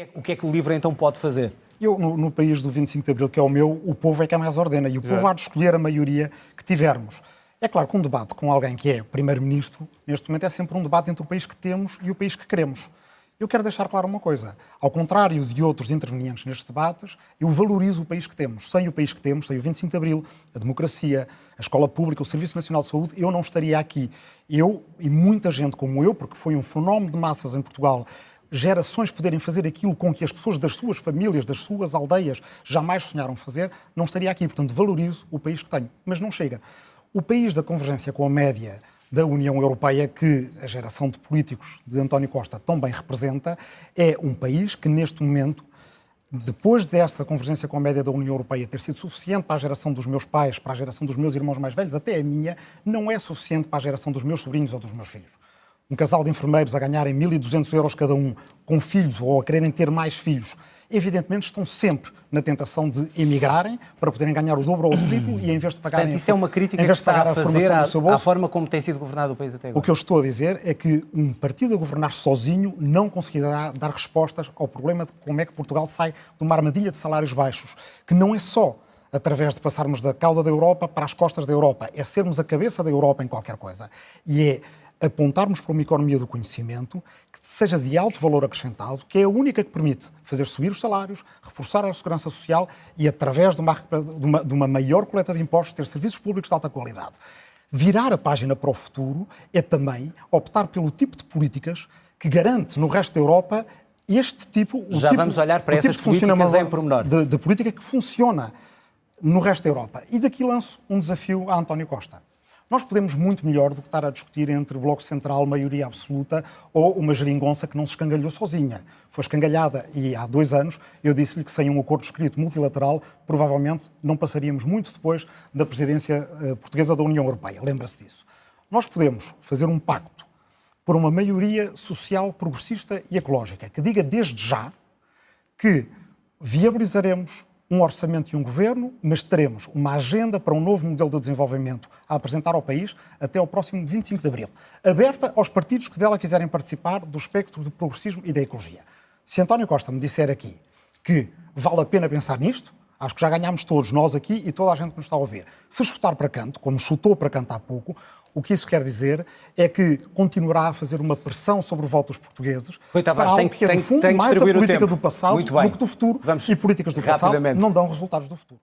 é, o que é que o LIVRE então pode fazer? Eu, no, no, país do 25 de Abril, que é o meu, o povo é que é mais ordena e o povo há de escolher a maioria que tivermos. É claro que um debate com alguém que é primeiro-ministro, neste momento, é sempre um debate entre o país que temos e o país que queremos. Eu quero deixar claro uma coisa. Ao contrário de outros intervenientes nestes debates, eu valorizo o país que temos. Sem o país que temos, sem o 25 de Abril, a democracia, a escola pública, o Serviço Nacional de Saúde, eu não estaria aqui. Eu e muita gente como eu, porque foi um fenómeno de massas em Portugal, gerações poderem fazer aquilo com que as pessoas das suas famílias, das suas aldeias, jamais sonharam fazer, não estaria aqui. Portanto, valorizo o país que tenho. Mas não chega. O país da convergência com a média da União Europeia, que a geração de políticos de António Costa tão bem representa, é um país que, neste momento, depois desta convergência com a média da União Europeia ter sido suficiente para a geração dos meus pais, para a geração dos meus irmãos mais velhos, até a minha, não é suficiente para a geração dos meus sobrinhos ou dos meus filhos. Um casal de enfermeiros a ganharem 1.200 euros cada um, com filhos ou a quererem ter mais filhos, evidentemente estão sempre na tentação de emigrarem para poderem ganhar o dobro ou o triplo e em vez de pagarem Portanto, isso é uma crítica que está a, a fazer à, bolso, à, forma como tem sido governado o país até agora. O que eu estou a dizer é que um partido a governar sozinho não conseguirá dar respostas ao problema de como é que Portugal sai de uma armadilha de salários baixos, que não é só através de passarmos da cauda da Europa para as costas da Europa, é sermos a cabeça da Europa em qualquer coisa. E é apontarmos para uma economia do conhecimento que seja de alto valor acrescentado, que é a única que permite fazer subir os salários, reforçar a segurança social e, através de uma, de uma, de uma maior coleta de impostos, ter serviços públicos de alta qualidade. Virar a página para o futuro é também optar pelo tipo de políticas que garante no resto da Europa este tipo... Já tipo, vamos olhar para essas tipo políticas em pormenor. De, de política que funciona no resto da Europa. E daqui lanço um desafio a António Costa. Nós podemos muito melhor do que estar a discutir entre Bloco Central, maioria absoluta, ou uma geringonça que não se escangalhou sozinha. Foi escangalhada e há dois anos eu disse-lhe que sem um acordo escrito multilateral, provavelmente não passaríamos muito depois da presidência uh, portuguesa da União Europeia. Lembra-se disso. Nós podemos fazer um pacto por uma maioria social, progressista e ecológica que diga desde já que viabilizaremos um orçamento e um governo, mas teremos uma agenda para um novo modelo de desenvolvimento a apresentar ao país até ao próximo 25 de abril, aberta aos partidos que dela quiserem participar do espectro do progressismo e da ecologia. Se António Costa me disser aqui que vale a pena pensar nisto, acho que já ganhámos todos, nós aqui e toda a gente que nos está a ouvir. Se chutar para canto, como chutou para canto há pouco, o que isso quer dizer é que continuará a fazer uma pressão sobre o voto dos portugueses Rui Tavares, tem, que, é, no fundo, tem mais a política do do passado do que do futuro. Vamos e políticas do passado não dão resultados do futuro.